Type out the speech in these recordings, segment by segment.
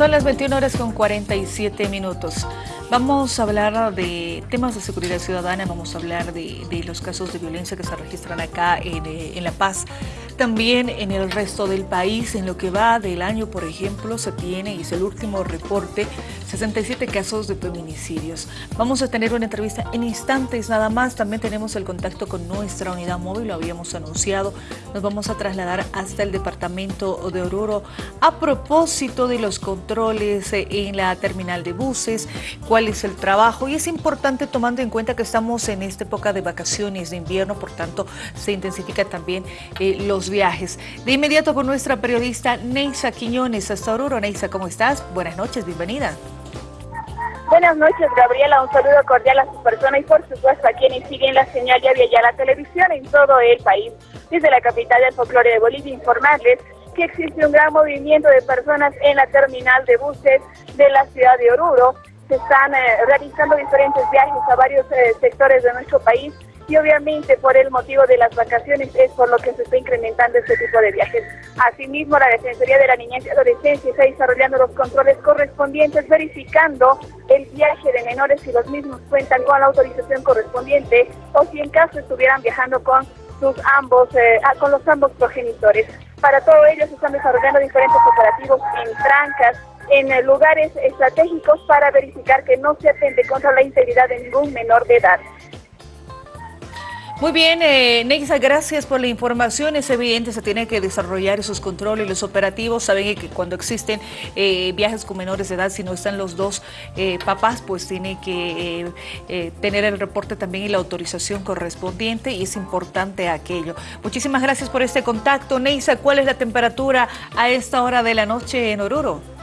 Son las 21 horas con 47 minutos. Vamos a hablar de temas de seguridad ciudadana, vamos a hablar de, los casos de violencia que se registran acá en, eh, La Paz. También en el resto del país, en lo que va del año, por ejemplo, se tiene, y es el último reporte, 67 casos de feminicidios. Vamos a tener una entrevista en instantes nada más. También tenemos el contacto con nuestra unidad móvil, lo habíamos anunciado. Nos vamos a trasladar hasta el departamento de Oruro a propósito de los controles en la terminal de buses, cuál es el trabajo. Y es importante tomando en cuenta que estamos en esta época de vacaciones de invierno, por tanto se intensifican también eh, los viajes. De inmediato con nuestra periodista Neisa Quiñones hasta Oruro. Neisa, ¿cómo estás? Buenas noches, bienvenida. Buenas noches, Gabriela. Un saludo cordial a sus personas y por supuesto a quienes siguen la señal ya vía la televisión en todo el país. Desde la capital del folclore de Bolivia, informarles que existe un gran movimiento de personas en la terminal de buses de la ciudad de Oruro. Se están eh, realizando diferentes viajes a varios eh, sectores de nuestro país y obviamente por el motivo de las vacaciones es por lo que se está incrementando este tipo de viajes. Asimismo, la Defensoría de la Niñez y Adolescencia está desarrollando los controles correspondientes, verificando el viaje de menores si los mismos cuentan con la autorización correspondiente o si en caso estuvieran viajando con sus ambos, eh, ah, con los ambos progenitores. Para todo ello se están desarrollando diferentes operativos en trancas, en lugares estratégicos para verificar que no se atente contra la integridad de ningún menor de edad. Muy bien, eh, Nexa, gracias por la información. Es evidente, se tiene que desarrollar esos controles, los operativos. Saben que cuando existen eh, viajes con menores de edad, si no están los dos eh, papás, pues tiene que eh, tener el reporte también y la autorización correspondiente y es importante aquello. Muchísimas gracias por este contacto. Neisa, ¿cuál es la temperatura a esta hora de la noche en Oruro?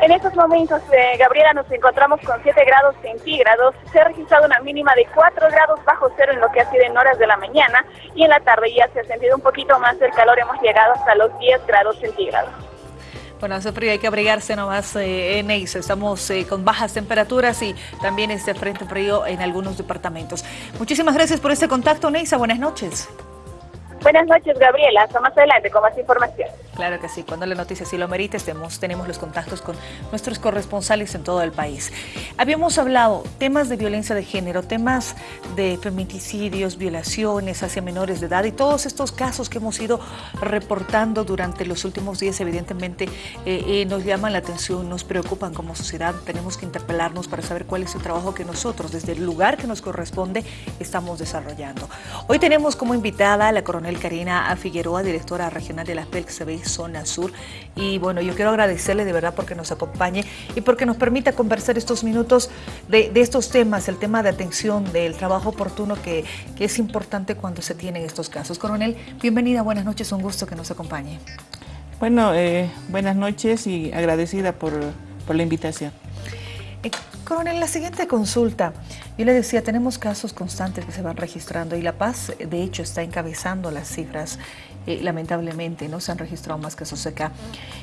En estos momentos, eh, Gabriela, nos encontramos con 7 grados centígrados. Se ha registrado una mínima de 4 grados bajo cero en lo que ha sido en horas de la mañana y en la tarde ya se ha sentido un poquito más el calor. Hemos llegado hasta los 10 grados centígrados. Bueno, hace frío, hay que abrigarse nomás eh, en. Estamos eh, con bajas temperaturas y también este frente frío en algunos departamentos. Muchísimas gracias por este contacto, Neisa. Buenas noches. Buenas noches, Gabriela. Hasta más adelante con más información. Claro que sí. Cuando la noticia sí lo merite, tenemos, los contactos con nuestros corresponsales en todo el país. Habíamos hablado temas de violencia de género, temas de feminicidios, violaciones hacia menores de edad y todos estos casos que hemos ido reportando durante los últimos días, evidentemente, eh, eh, nos llaman la atención, nos preocupan como sociedad. Tenemos que interpelarnos para saber cuál es el trabajo que nosotros, desde el lugar que nos corresponde, estamos desarrollando. Hoy tenemos como invitada a la coronel Karina Figueroa, directora regional de la PELCB Zona Sur. Y bueno, yo quiero agradecerle de verdad porque nos acompañe y porque nos permita conversar estos minutos de, estos temas, el tema de atención, del trabajo oportuno que, es importante cuando se tienen estos casos. Coronel, bienvenida, buenas noches, un gusto que nos acompañe. Bueno, eh, buenas noches y agradecida por, por la invitación. Coronel, la siguiente consulta. Yo le decía, tenemos casos constantes que se van registrando y La Paz, de hecho, está encabezando las cifras. Eh, lamentablemente, no se han registrado más casos acá.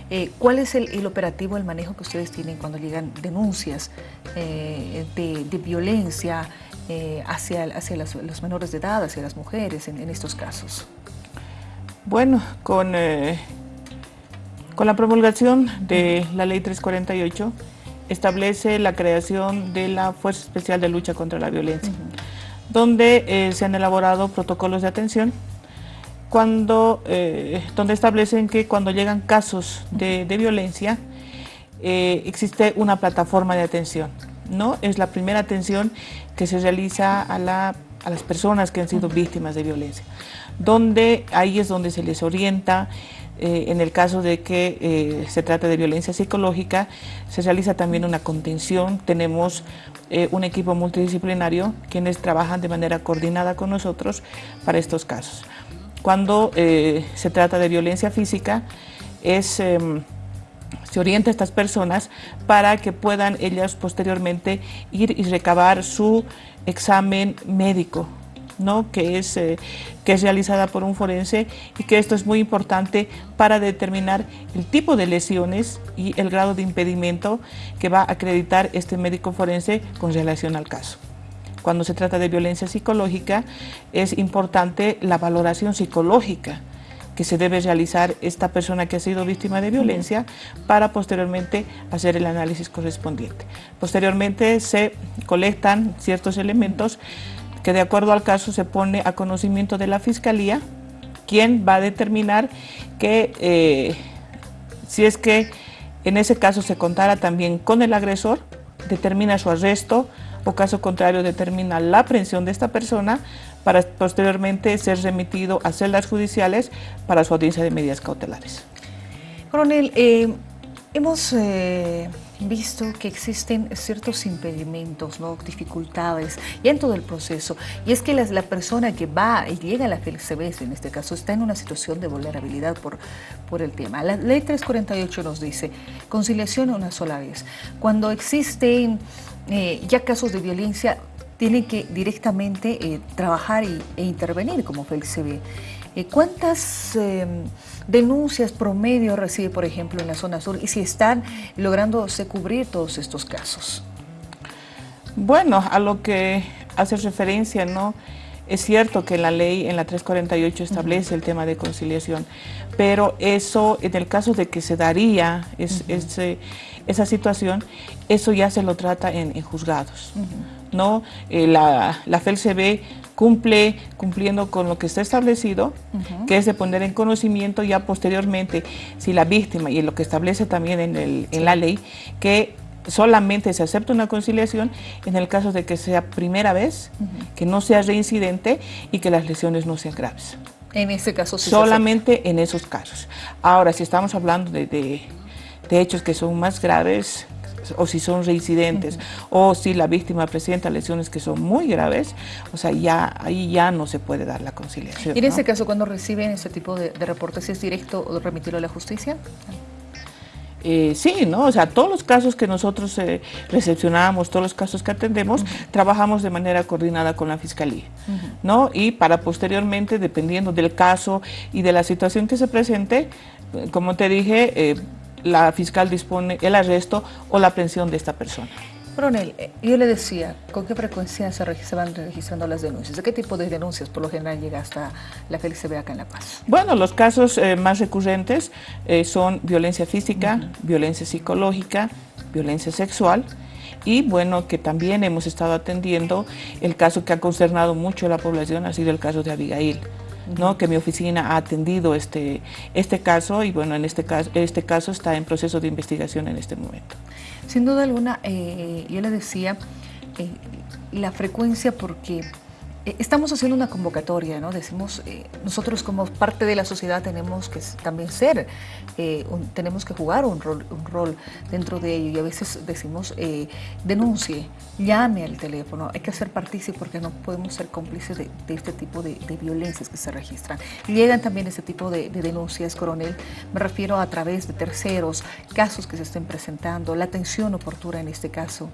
Eh, ¿Cuál es el, operativo, el manejo que ustedes tienen cuando llegan denuncias eh, de, violencia hacia, hacia los menores de edad, hacia las mujeres en, estos casos? Bueno, con, con la promulgación de la Ley 348, establece la creación de la Fuerza Especial de Lucha contra la Violencia, donde eh, se han elaborado protocolos de atención cuando, eh, donde establecen que cuando llegan casos de, violencia eh, existe una plataforma de atención. ¿no? Es la primera atención que se realiza a, la, a las personas que han sido víctimas de violencia, donde ahí es donde se les orienta, eh, en el caso de que eh, se trate de violencia psicológica, se realiza también una contención. Tenemos eh, un equipo multidisciplinario quienes trabajan de manera coordinada con nosotros para estos casos. Cuando se trata de violencia física, em, se orienta a estas personas para que puedan ellas posteriormente ir y recabar su examen médico ¿no? que, es, eh, que es realizada por un forense y que esto es muy importante para determinar el tipo de lesiones y el grado de impedimento que va a acreditar este médico forense con relación al caso. Cuando se trata de violencia psicológica es importante la valoración psicológica que se debe realizar esta persona que ha sido víctima de violencia para posteriormente hacer el análisis correspondiente. Posteriormente se colectan ciertos elementos que de acuerdo al caso se pone a conocimiento de la Fiscalía, quien va a determinar que eh, si es que en ese caso se contara también con el agresor, determina su arresto o caso contrario determina la aprehensión de esta persona para posteriormente ser remitido a celdas judiciales para su audiencia de medidas cautelares. Coronel, eh, hemos eh, visto que existen ciertos impedimentos, ¿no? dificultades y en todo el proceso. Y es que la, persona que va y llega a la FELCB, en este caso, está en una situación de vulnerabilidad por, por el tema. La ley 348 nos dice conciliación una sola vez. Cuando existen eh, ya casos de violencia, tiene que directamente eh, trabajar e intervenir como FELCB. Eh, ¿Cuántas em, denuncias promedio recibe, por ejemplo, en la zona sur y si están lográndose cubrir todos estos casos? Bueno, a lo que hace referencia, ¿no? Es cierto que la ley en la 348 establece el tema de conciliación, pero eso, en el caso de que se daría esa situación, eso ya se lo trata en, juzgados. ¿No? Eh, la, la FELCB cumple cumpliendo con lo que está establecido, que es de poner en conocimiento ya posteriormente si la víctima, y lo que establece también en, el, en la ley, que solamente se acepta una conciliación en el caso de que sea primera vez, que no sea reincidente y que las lesiones no sean graves. En ese caso sí Solamente en esos casos. Ahora, si estamos hablando de, de, de hechos que son más graves, o si son reincidentes, o si la víctima presenta lesiones que son muy graves, o sea, ya ahí ya no se puede dar la conciliación. ¿Y en ese caso, cuando reciben ese tipo de, reportes, es directo o remitirlo a la justicia? Eh, sí, ¿no? O sea, todos los casos que nosotros eh, recepcionamos, todos los casos que atendemos, trabajamos de manera coordinada con la Fiscalía, ¿no? Y para posteriormente, dependiendo del caso y de la situación que se presente, como te dije, eh, la fiscal dispone el arresto o la aprehensión de esta persona. Coronel, eh, yo le decía, ¿con qué frecuencia se, van registrando las denuncias? ¿De qué tipo de denuncias por lo general llega hasta la FELCB acá en La Paz? Bueno, los casos eh, más recurrentes eh, son violencia física, violencia psicológica, violencia sexual, y bueno, que también hemos estado atendiendo el caso que ha consternado mucho a la población, ha sido el caso de Abigail. ¿No? que mi oficina ha atendido este, este caso y bueno, en este caso, este caso está en proceso de investigación en este momento. Sin duda alguna, eh, yo le decía, eh, la frecuencia porque estamos haciendo una convocatoria, ¿no? Decimos, eh, nosotros como parte de la sociedad tenemos que también ser, eh, tenemos que jugar un rol, un rol dentro de ello y a veces decimos, denuncie, llame al teléfono, hay que ser partícipe porque no podemos ser cómplices de, este tipo de, violencias que se registran. Llegan también ese tipo de, de, denuncias, coronel, me refiero a través de terceros, casos que se estén presentando, la atención oportuna en este caso.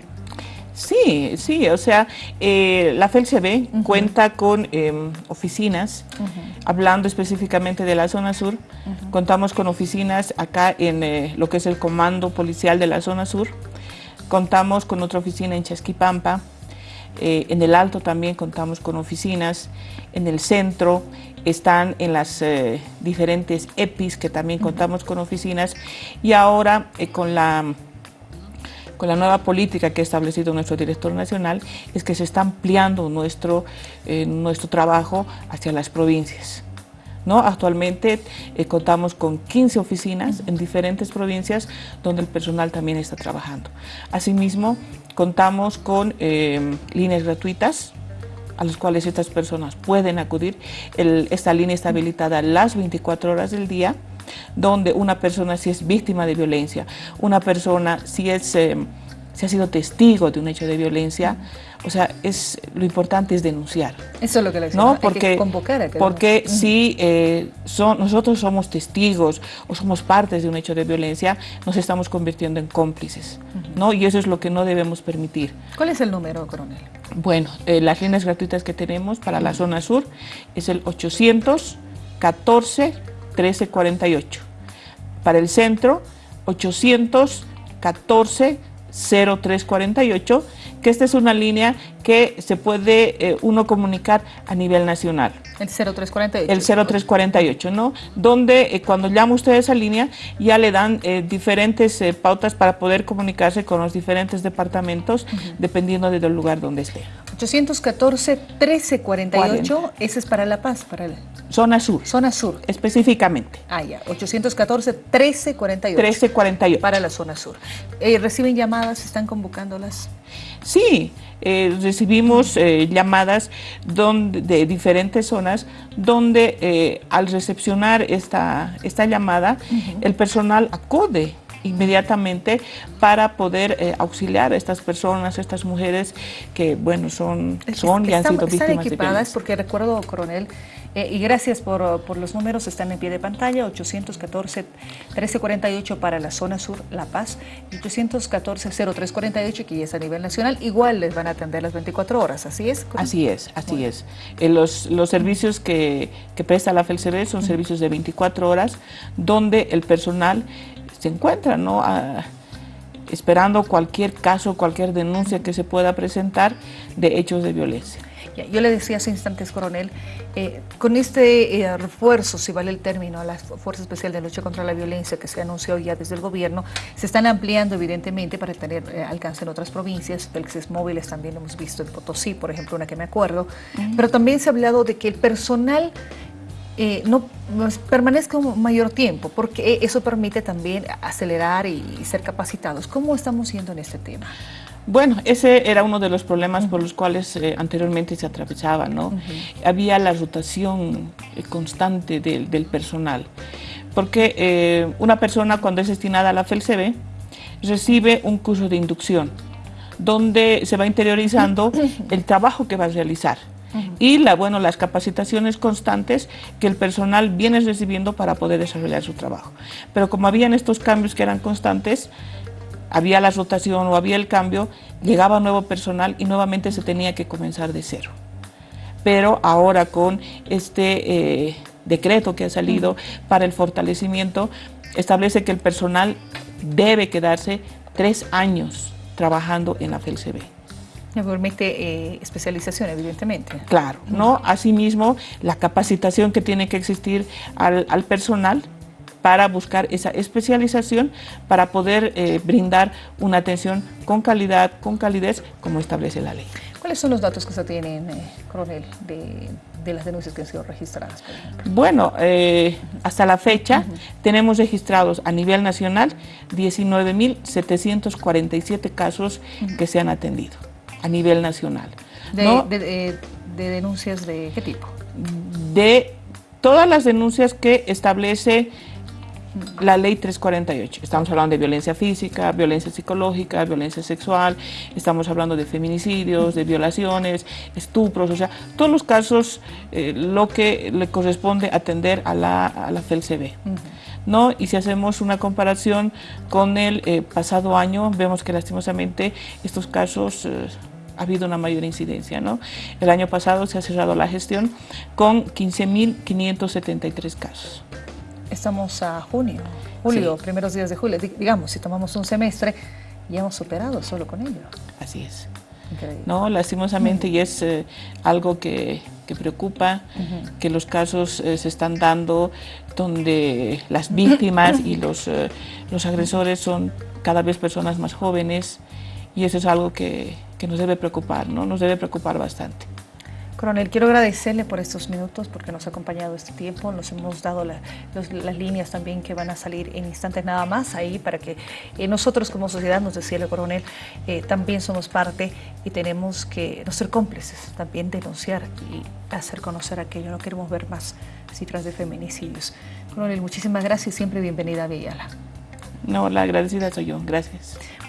Sí, sí, o sea, eh, la FELCB cuenta con em, oficinas, hablando específicamente de la zona sur, contamos con oficinas acá en eh, lo que es el Comando Policial de la zona sur, contamos con otra oficina en Chasquipampa, eh, en el Alto también contamos con oficinas, en el centro están en las diferentes EPIs que también contamos con oficinas. Y ahora con la con la nueva política que ha establecido nuestro director nacional, es que se está ampliando nuestro, eh, nuestro trabajo hacia las provincias. ¿No? Actualmente eh, contamos con 15 oficinas en diferentes provincias donde el personal también está trabajando. Asimismo, contamos con eh, líneas gratuitas a las cuales estas personas pueden acudir. esta línea está habilitada las 24 horas del día donde una persona si es víctima de violencia, una persona si es... Eh, si ha sido testigo de un hecho de violencia, o sea, es lo importante es denunciar. Eso es lo que le ¿no? porque, convocar Porque si eh, son, nosotros somos testigos o somos partes de un hecho de violencia, nos estamos convirtiendo en cómplices, ¿no? Y eso es lo que no debemos permitir. ¿Cuál es el número, coronel? Bueno, eh, las líneas gratuitas que tenemos para la zona sur es el 814 1348. Para el centro, 814 0348 que esta es una línea que se puede eh, uno comunicar a nivel nacional. El 0348. El 0348, ¿no? Donde eh, cuando llama usted a esa línea ya le dan eh, diferentes pautas para poder comunicarse con los diferentes departamentos dependiendo del lugar donde esté. 814-1348, ese es para La Paz, para la... Zona Sur. Zona Sur. Específicamente. Ah, ya, 814-1348. 1348. Para la Zona Sur. ¿Reciben llamadas? ¿Están convocándolas? Sí, eh, recibimos eh, llamadas donde, de diferentes zonas donde eh, al recepcionar esta, esta llamada el personal acude inmediatamente para poder auxiliar a estas personas, a estas mujeres que, bueno, son, son y han sido víctimas equipadas porque recuerdo, coronel, eh, y gracias por, por, los números, están en pie de pantalla, 814-1348 para la zona sur, La Paz, y 814-0348, que ya es a nivel nacional, igual les van a atender las 24 horas, ¿así es? Así es, así es. Eh, los, los servicios que, que presta la FELCB son servicios de 24 horas, donde el personal se encuentra, ¿no? esperando cualquier caso, cualquier denuncia que se pueda presentar de hechos de violencia. Yo le decía hace instantes, coronel, eh, con este eh, refuerzo, si vale el término, a la Fuerza Especial de Lucha contra la Violencia que se anunció ya desde el gobierno, se están ampliando evidentemente para tener eh, alcance en otras provincias, Pelxes móviles también hemos visto en Potosí, por ejemplo, una que me acuerdo, pero también se ha hablado de que el personal no pues, permanezca un mayor tiempo, porque eso permite también acelerar y ser capacitados. ¿Cómo estamos yendo en este tema? Bueno, ese era uno de los problemas por los cuales eh, anteriormente se atravesaba, ¿no? Había la rotación eh, constante del, personal, porque eh, una persona cuando es destinada a la FELCB recibe un curso de inducción, donde se va interiorizando el trabajo que va a realizar y la, bueno, las capacitaciones constantes que el personal viene recibiendo para poder desarrollar su trabajo. Pero como habían estos cambios que eran constantes, había la rotación o había el cambio, llegaba nuevo personal y nuevamente se tenía que comenzar de cero. Pero ahora con este eh, decreto que ha salido para el fortalecimiento, establece que el personal debe quedarse tres años trabajando en la FELCB. Permite eh, especialización, evidentemente. Claro, ¿no? Asimismo, la capacitación que tiene que existir al, al personal para buscar esa especialización para poder eh, brindar una atención con calidad, con calidez, como establece la ley. ¿Cuáles son los datos que se tienen, eh, coronel, de, las denuncias que han sido registradas? Bueno, eh, hasta la fecha tenemos registrados a nivel nacional 19.747 casos que se han atendido a nivel nacional. de denuncias de qué tipo? De todas las denuncias que establece la ley 348. Estamos hablando de violencia física, violencia psicológica, violencia sexual, estamos hablando de feminicidios, de violaciones, estupros, o sea, todos los casos, eh, lo que le corresponde atender a la, a la FELCB. ¿No? Y si hacemos una comparación con el eh, pasado año, vemos que lastimosamente estos casos eh, ha habido una mayor incidencia. ¿no? El año pasado se ha cerrado la gestión con 15.573 casos. Estamos a junio, julio, primeros días de julio. Digamos, si tomamos un semestre, ya hemos superado solo con ello. Así es. No, lastimosamente, y es eh, algo que, preocupa, que los casos eh, se están dando donde las víctimas y los, eh, los agresores son cada vez personas más jóvenes, y eso es algo que, que nos debe preocupar, ¿no? Nos debe preocupar bastante. Coronel, quiero agradecerle por estos minutos porque nos ha acompañado este tiempo, nos hemos dado las líneas también que van a salir en instantes nada más ahí para que eh, nosotros como sociedad, nos decía el coronel, eh, también somos parte y tenemos que no ser cómplices, también denunciar y hacer conocer aquello, no queremos ver más cifras de feminicidios. Coronel, muchísimas gracias y siempre bienvenida a Villala. No, la agradecida soy yo, gracias.